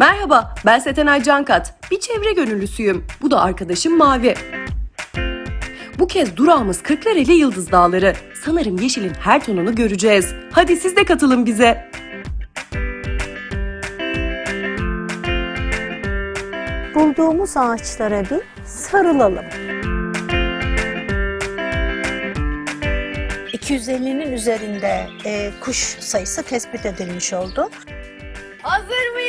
Merhaba, ben Setenay Cankat. Bir çevre gönüllüsüyüm. Bu da arkadaşım Mavi. Bu kez durağımız Kırklareli Yıldız Dağları. Sanırım yeşilin her tonunu göreceğiz. Hadi siz de katılın bize. bulduğumuz ağaçlara bir sarılalım. 250'nin üzerinde e, kuş sayısı tespit edilmiş oldu. Hazır mıyız?